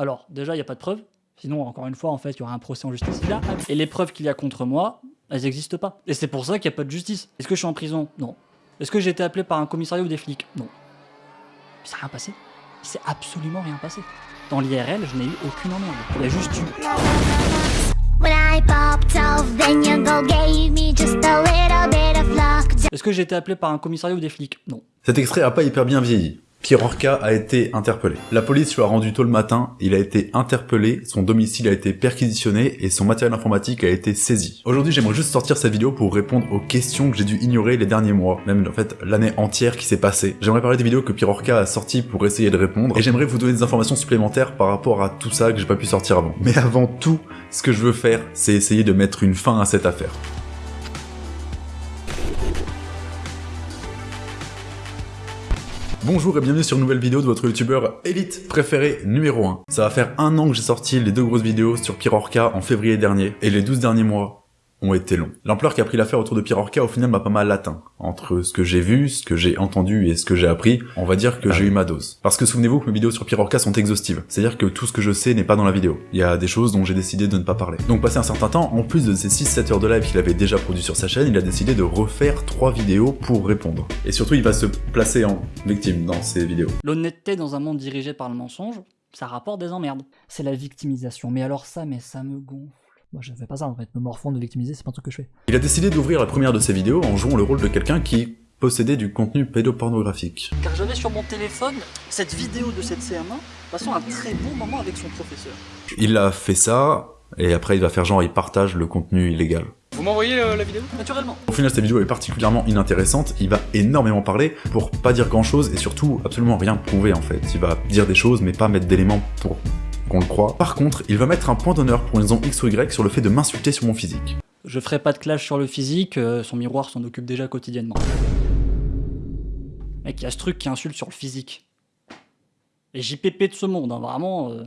Alors, déjà, il n'y a pas de preuves. Sinon, encore une fois, en fait, il y aura un procès en justice. Là, et les preuves qu'il y a contre moi, elles n'existent pas. Et c'est pour ça qu'il n'y a pas de justice. Est-ce que je suis en prison? Non. Est-ce que j'ai été appelé par un commissariat ou des flics? Non. Il s'est rien passé. Il s'est absolument rien passé. Dans l'IRL, je n'ai eu aucune emmerde. Il y a juste eu... Est-ce que j'ai été appelé par un commissariat ou des flics? Non. Cet extrait a pas hyper bien vieilli. Pierre Orca a été interpellé. La police lui a rendu tôt le matin, il a été interpellé, son domicile a été perquisitionné et son matériel informatique a été saisi. Aujourd'hui j'aimerais juste sortir cette vidéo pour répondre aux questions que j'ai dû ignorer les derniers mois, même en fait l'année entière qui s'est passée. J'aimerais parler des vidéos que Pierre Orca a sorties pour essayer de répondre et j'aimerais vous donner des informations supplémentaires par rapport à tout ça que j'ai pas pu sortir avant. Mais avant tout, ce que je veux faire, c'est essayer de mettre une fin à cette affaire. Bonjour et bienvenue sur une nouvelle vidéo de votre youtubeur élite préféré numéro 1. Ça va faire un an que j'ai sorti les deux grosses vidéos sur Pirorca en février dernier, et les 12 derniers mois, ont été longs. L'ampleur qu'a pris l'affaire autour de Pierre Orca au final m'a pas mal atteint. Entre ce que j'ai vu, ce que j'ai entendu et ce que j'ai appris, on va dire que j'ai eu ma dose. Parce que souvenez-vous que mes vidéos sur Pierre Orca sont exhaustives. C'est-à-dire que tout ce que je sais n'est pas dans la vidéo. Il y a des choses dont j'ai décidé de ne pas parler. Donc passé un certain temps, en plus de ces 6-7 heures de live qu'il avait déjà produit sur sa chaîne, il a décidé de refaire 3 vidéos pour répondre. Et surtout il va se placer en victime dans ces vidéos. L'honnêteté dans un monde dirigé par le mensonge, ça rapporte des emmerdes. C'est la victimisation. Mais alors ça, mais ça me gonfle. Moi, je fais pas ça en fait. Me morfondre, de victimiser, c'est pas un truc que je fais. Il a décidé d'ouvrir la première de ses vidéos en jouant le rôle de quelqu'un qui possédait du contenu pédopornographique. Car j'avais sur mon téléphone cette vidéo de cette CM1 passant un très bon moment avec son professeur. Il a fait ça, et après il va faire genre il partage le contenu illégal. Vous m'envoyez euh, la vidéo? Naturellement. Au final, cette vidéo est particulièrement inintéressante. Il va énormément parler pour pas dire grand chose et surtout absolument rien prouver en fait. Il va dire des choses mais pas mettre d'éléments pour qu'on le croit. Par contre, il va mettre un point d'honneur pour une raison X ou Y sur le fait de m'insulter sur mon physique. Je ferai pas de clash sur le physique, euh, son miroir s'en occupe déjà quotidiennement. Mec, il y a ce truc qui insulte sur le physique. Les JPP de ce monde, hein, vraiment... Euh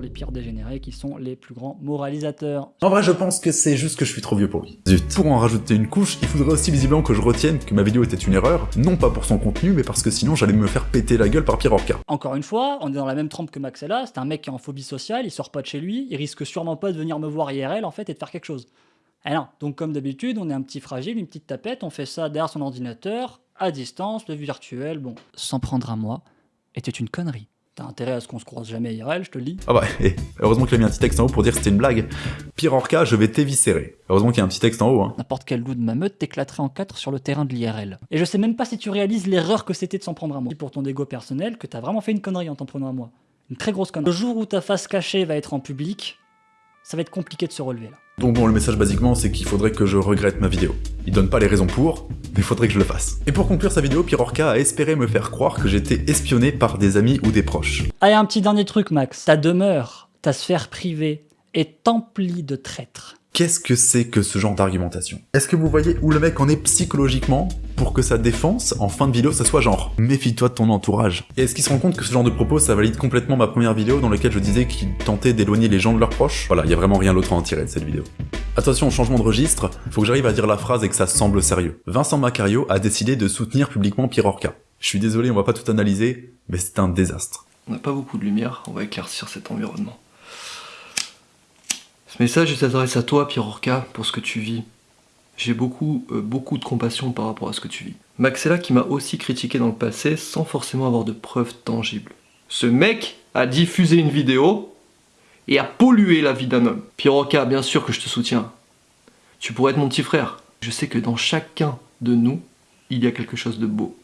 les pires dégénérés qui sont les plus grands moralisateurs. En vrai, je pense que c'est juste que je suis trop vieux pour lui. Zut. Pour en rajouter une couche, il faudrait aussi visiblement que je retienne que ma vidéo était une erreur, non pas pour son contenu, mais parce que sinon j'allais me faire péter la gueule par Pierre Orca. Encore une fois, on est dans la même trempe que Maxella, c'est un mec qui est en phobie sociale, il sort pas de chez lui, il risque sûrement pas de venir me voir IRL en fait et de faire quelque chose. Eh non, donc comme d'habitude, on est un petit fragile, une petite tapette, on fait ça derrière son ordinateur, à distance, le virtuel, bon, s'en prendre à moi, était une connerie. T'as intérêt à ce qu'on se croise jamais IRL, je te le dis. Ah bah, et heureusement qu'il a mis un petit texte en haut pour dire que c'était une blague. Pire Orca, je vais t'éviscérer. Heureusement qu'il y a un petit texte en haut. Hein. N'importe quel loup de ma meute t'éclaterait en quatre sur le terrain de l'IRL. Et je sais même pas si tu réalises l'erreur que c'était de s'en prendre à moi. Pour ton ego personnel, que t'as vraiment fait une connerie en t'en prenant à moi. Une très grosse connerie. Le jour où ta face cachée va être en public, ça va être compliqué de se relever là. Donc bon, le message basiquement, c'est qu'il faudrait que je regrette ma vidéo. Il donne pas les raisons pour, mais faudrait que je le fasse. Et pour conclure sa vidéo, Pirorca a espéré me faire croire que j'étais espionné par des amis ou des proches. Et un petit dernier truc, Max. Ta demeure, ta sphère privée, est emplie de traîtres. Qu'est-ce que c'est que ce genre d'argumentation? Est-ce que vous voyez où le mec en est psychologiquement pour que sa défense, en fin de vidéo, ça soit genre « méfie-toi de ton entourage ». Et est-ce qu'il se rend compte que ce genre de propos, ça valide complètement ma première vidéo dans laquelle je disais qu'il tentait d'éloigner les gens de leurs proches? Voilà, il y a vraiment rien d'autre à en tirer de cette vidéo. Attention au changement de registre, faut que j'arrive à dire la phrase et que ça semble sérieux. Vincent Macario a décidé de soutenir publiquement Pierre. Je suis désolé, on va pas tout analyser, mais c'est un désastre. On n'a pas beaucoup de lumière, on va éclaircir cet environnement. Ce message s'adresse à toi, Pierre Orca, pour ce que tu vis. J'ai beaucoup, euh, beaucoup de compassion par rapport à ce que tu vis. Maxella qui m'a aussi critiqué dans le passé sans forcément avoir de preuves tangibles. Ce mec a diffusé une vidéo et a pollué la vie d'un homme. Pierre Orca, bien sûr que je te soutiens. Tu pourrais être mon petit frère. Je sais que dans chacun de nous, il y a quelque chose de beau.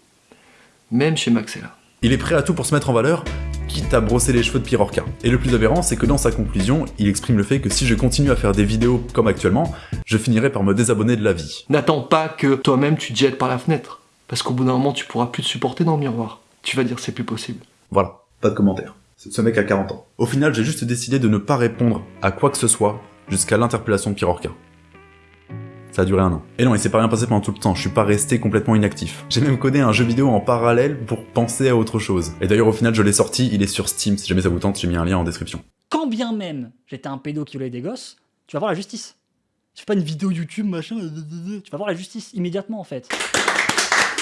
Même chez Maxella. Il est prêt à tout pour se mettre en valeur, quitte à brosser les cheveux de Pirorca. Et le plus aberrant, c'est que dans sa conclusion, il exprime le fait que si je continue à faire des vidéos comme actuellement, je finirai par me désabonner de la vie. N'attends pas que toi-même tu te jettes par la fenêtre, parce qu'au bout d'un moment tu pourras plus te supporter dans le miroir. Tu vas dire c'est plus possible. Voilà, pas de commentaire. Ce mec a 40 ans. Au final, j'ai juste décidé de ne pas répondre à quoi que ce soit jusqu'à l'interpellation de Pirorca. Ça a duré un an. Et non, il s'est pas rien passé pendant tout le temps, je suis pas resté complètement inactif. J'ai même codé un jeu vidéo en parallèle pour penser à autre chose. Et d'ailleurs, au final, je l'ai sorti, il est sur Steam, si jamais ça vous tente, j'ai mis un lien en description. Quand bien même j'étais un pédo qui voulait des gosses, tu vas voir la justice. Tu fais pas une vidéo YouTube, machin, tu vas voir la justice immédiatement en fait.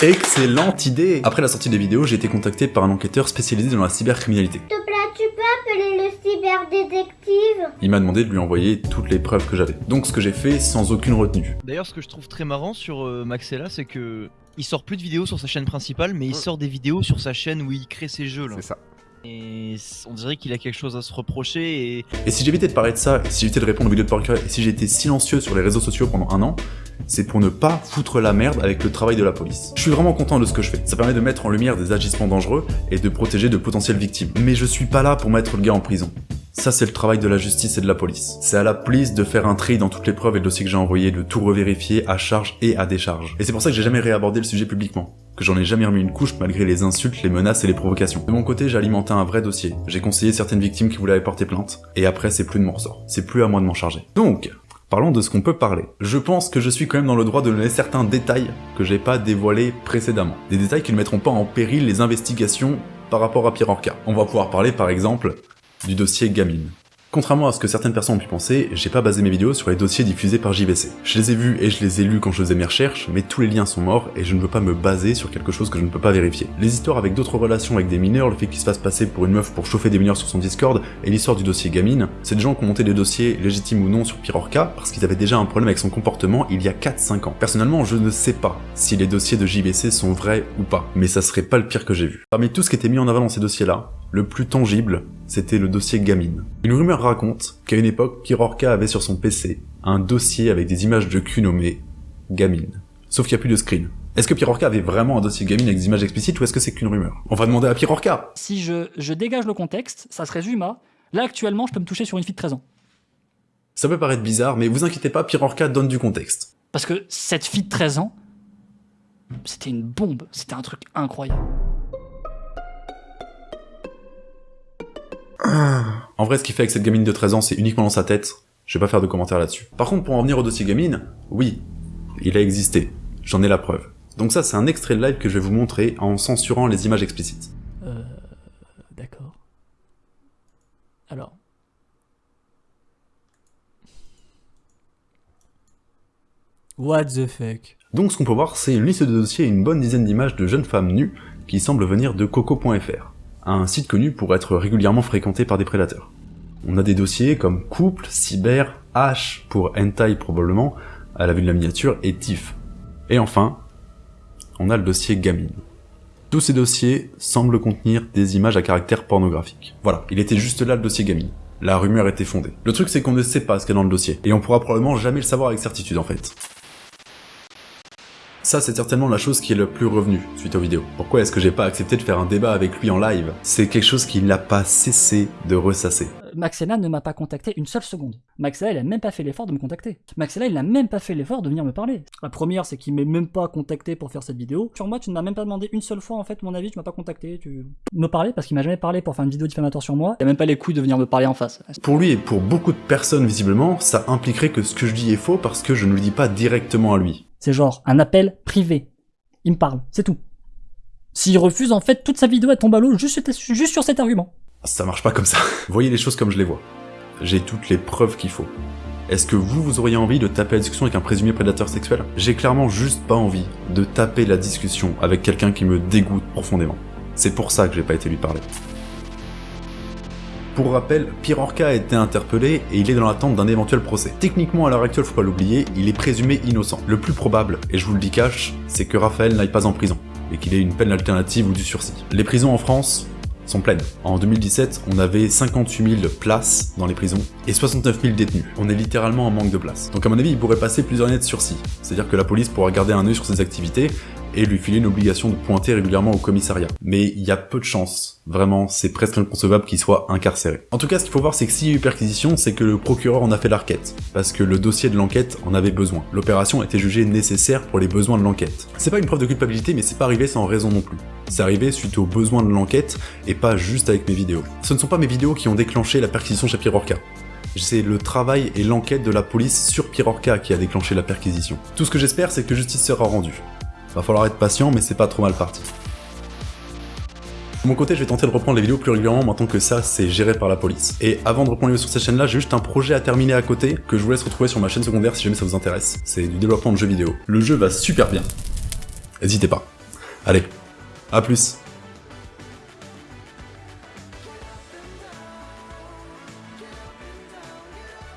Excellente idée Après la sortie des vidéos, j'ai été contacté par un enquêteur spécialisé dans la cybercriminalité. tu peux appeler le cyberdétective Il m'a demandé de lui envoyer toutes les preuves que j'avais. Donc ce que j'ai fait sans aucune retenue. D'ailleurs, ce que je trouve très marrant sur euh, Maxella, c'est que il sort plus de vidéos sur sa chaîne principale, mais il sort des vidéos sur sa chaîne où il crée ses jeux là. C'est ça. Et on dirait qu'il a quelque chose à se reprocher et Et si j'évitais de parler de ça, et si j'évitais de répondre aux vidéos de Parker, et si j'étais silencieux sur les réseaux sociaux pendant un an, c'est pour ne pas foutre la merde avec le travail de la police. Je suis vraiment content de ce que je fais. Ça permet de mettre en lumière des agissements dangereux et de protéger de potentielles victimes. Mais je suis pas là pour mettre le gars en prison. Ça, c'est le travail de la justice et de la police. C'est à la police de faire un tri dans toutes les preuves et le dossier que j'ai envoyé, de tout revérifier à charge et à décharge. Et c'est pour ça que j'ai jamais réabordé le sujet publiquement. Que j'en ai jamais remis une couche malgré les insultes, les menaces et les provocations. De mon côté, j'ai alimenté un vrai dossier. J'ai conseillé certaines victimes qui voulaient porter plainte. Et après, c'est plus de mon ressort. C'est plus à moi de m'en charger. Donc, Parlons de ce qu'on peut parler. Je pense que je suis quand même dans le droit de donner certains détails que j'ai pas dévoilés précédemment. Des détails qui ne mettront pas en péril les investigations par rapport à Pierre Orca. On va pouvoir parler par exemple du dossier Gamine. Contrairement à ce que certaines personnes ont pu penser, j'ai pas basé mes vidéos sur les dossiers diffusés par JVC. Je les ai vus et je les ai lus quand je faisais mes recherches, mais tous les liens sont morts et je ne veux pas me baser sur quelque chose que je ne peux pas vérifier. Les histoires avec d'autres relations avec des mineurs, le fait qu'il se fasse passer pour une meuf pour chauffer des mineurs sur son Discord, et l'histoire du dossier Gamine, c'est des gens qui ont monté des dossiers légitimes ou non sur Pirorca parce qu'ils avaient déjà un problème avec son comportement il y a 4-5 ans. Personnellement, je ne sais pas si les dossiers de JVC sont vrais ou pas, mais ça serait pas le pire que j'ai vu. Parmi tout ce qui était mis en avant dans ces dossiers-là, le plus tangible, c'était le dossier Gamine. Une rumeur raconte qu'à une époque, Pirorca avait sur son PC un dossier avec des images de cul nommées Gamine. Sauf qu'il n'y a plus de screen. Est-ce que Pirorca avait vraiment un dossier Gamine avec des images explicites ou est-ce que c'est qu'une rumeur? On va demander à Pirorca Si je, je dégage le contexte, ça se résume à là actuellement je peux me toucher sur une fille de 13 ans. Ça peut paraître bizarre, mais vous inquiétez pas, Pirorca donne du contexte. Parce que cette fille de 13 ans, c'était une bombe, c'était un truc incroyable. En vrai, ce qu'il fait avec cette gamine de 13 ans, c'est uniquement dans sa tête. Je vais pas faire de commentaires là-dessus. Par contre, pour en venir au dossier gamine, oui, il a existé. J'en ai la preuve. Donc ça, c'est un extrait de live que je vais vous montrer en censurant les images explicites. Euh. D'accord. Alors. What the fuck? Donc ce qu'on peut voir, c'est une liste de dossiers et une bonne dizaine d'images de jeunes femmes nues qui semblent venir de coco.fr, un site connu pour être régulièrement fréquenté par des prédateurs. On a des dossiers comme couple, cyber, H pour hentai probablement, à la vue de la miniature, et TIFF. Et enfin, on a le dossier gamine. Tous ces dossiers semblent contenir des images à caractère pornographique. Voilà, il était juste là le dossier gamine. La rumeur était fondée. Le truc c'est qu'on ne sait pas ce qu'il y a dans le dossier, et on pourra probablement jamais le savoir avec certitude en fait. Ça, c'est certainement la chose qui est le plus revenue suite aux vidéos. Pourquoi est-ce que j'ai pas accepté de faire un débat avec lui en live? C'est quelque chose qui n'a pas cessé de ressasser. Euh, Maxella ne m'a pas contacté une seule seconde. Maxella, il a même pas fait l'effort de me contacter. Maxella, il n'a même pas fait l'effort de venir me parler. La première, c'est qu'il m'est même pas contacté pour faire cette vidéo. Sur moi, tu ne m'as même pas demandé une seule fois, en fait, mon avis, tu m'as pas contacté. Tu me parler parce qu'il m'a jamais parlé pour faire une vidéo diffamatoire sur moi. Il a même pas les couilles de venir me parler en face. Pour lui et pour beaucoup de personnes visiblement, ça impliquerait que ce que je dis est faux parce que je ne le dis pas directement à lui. C'est genre un appel privé. Il me parle, c'est tout. S'il refuse, en fait, toute sa vidéo elle tombe à l'eau juste, juste sur cet argument. Ça marche pas comme ça. Voyez les choses comme je les vois. J'ai toutes les preuves qu'il faut. Est-ce que vous, vous auriez envie de taper la discussion avec un présumé prédateur sexuel? J'ai clairement juste pas envie de taper la discussion avec quelqu'un qui me dégoûte profondément. C'est pour ça que j'ai pas été lui parler. Pour rappel, Pierre a été interpellé et il est dans l'attente d'un éventuel procès. Techniquement, à l'heure actuelle, faut pas l'oublier, il est présumé innocent. Le plus probable, et je vous le dis cash, c'est que Raphaël n'aille pas en prison, et qu'il ait une peine alternative ou du sursis. Les prisons en France sont pleines. En 2017, on avait 58 000 places dans les prisons et 69 000 détenus. On est littéralement en manque de place. Donc à mon avis, il pourrait passer plusieurs années de sursis. C'est-à-dire que la police pourra garder un œil sur ses activités et lui filer une obligation de pointer régulièrement au commissariat. Mais il y a peu de chances, vraiment, c'est presque inconcevable qu'il soit incarcéré. En tout cas, ce qu'il faut voir, c'est que s'il y a eu perquisition, c'est que le procureur en a fait l'arquette, parce que le dossier de l'enquête en avait besoin. L'opération était jugée nécessaire pour les besoins de l'enquête. C'est pas une preuve de culpabilité, mais c'est pas arrivé sans raison non plus. C'est arrivé suite aux besoins de l'enquête, et pas juste avec mes vidéos. Ce ne sont pas mes vidéos qui ont déclenché la perquisition chez Pierre Orca. C'est le travail et l'enquête de la police sur Pierre Orca qui a déclenché la perquisition. Tout ce que j'espère, c'est que justice sera rendue. Va falloir être patient, mais c'est pas trop mal parti. De mon côté, je vais tenter de reprendre les vidéos plus régulièrement maintenant que ça, c'est géré par la police. Et avant de reprendre les vidéos sur cette chaîne-là, j'ai juste un projet à terminer à côté que je vous laisse retrouver sur ma chaîne secondaire si jamais ça vous intéresse. C'est du développement de jeux vidéo. Le jeu va super bien. N'hésitez pas. Allez, à plus